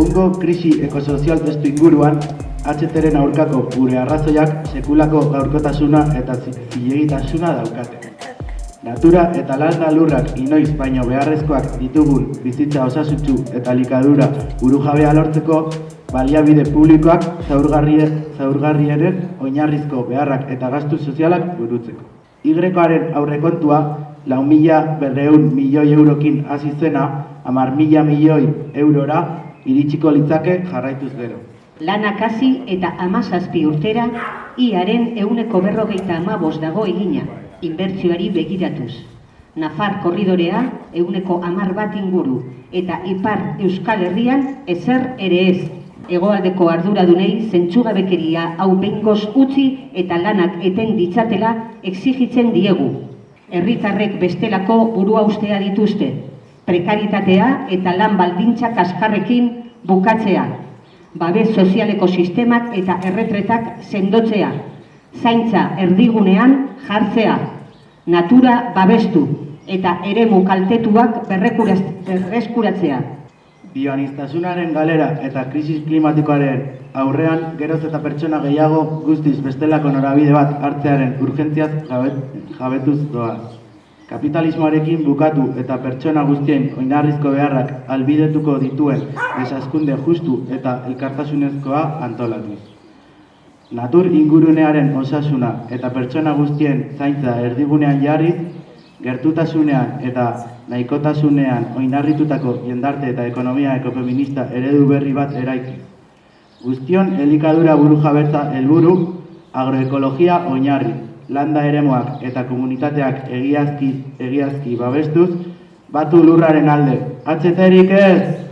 Egungo krisi ekosozial testu inguruan, HTren aurkako gure arrazoiak sekulako gaurkotasuna eta zi- zilegitasuna daukate. Natura eta landa lurrak inoiz baino beharrezkoak ditugun bizitza osasutsu eta likadura burujabea lortzeko baliabide publikoak zaurgarrie, zaurgarrienen oinarrizko beharrak eta gastu sozialak burutzeko. Y-aren aurrekontua lau mila berreun milioi eurokin hasi zena, hamar mila milioi eurora iritsiko litzake jarraituz gero. Lanak hasi eta amazazpi urtera, iaren euneko berrogeita amabos dago egina, inbertsioari begiratuz. Nafar korridorea euneko amar bat inguru, eta ipar Euskal Herrian ezer ere ez. Hegoaldeko arduradunei zentsugabekeria hau behingoz utzi eta lanak eten ditzatela exigitzen diegu. Herritarrek bestelako burua ustea dituzte. Prekaritatea eta lan baldintza kaskarrekin bukatzea. Babes sozialeko sistemak eta erretretak sendotzea. Zaintza erdigunean jartzea. Natura babestu eta eremu kaltetuak berreskuratzea. Bioanistasunaren galera eta krisis klimatikoaren aurrean geroz eta pertsona gehiago guztiz bestelako norabide bat hartzearen urgentziaz jabet- jabetuz doa. Kapitalismoarekin bukatu eta pertsona guztien oinarrizko beharrak albidetuko dituen desazkunde justu eta elkartasunezkoa antolatuz. Natur ingurunearen osasuna eta pertsona guztien zaintza erdigunean jarriz, gertutasunean eta nahikotasunean oinarritutako jendarte eta ekonomia ekofeminista eredu berri bat eraiki. Guztion elikadura buru jabetza helburu agroekologia oinarri, landa eremuak eta komunitateak egiazki, egiazki babestuz, batu lurraren alde. Atzeterik ez!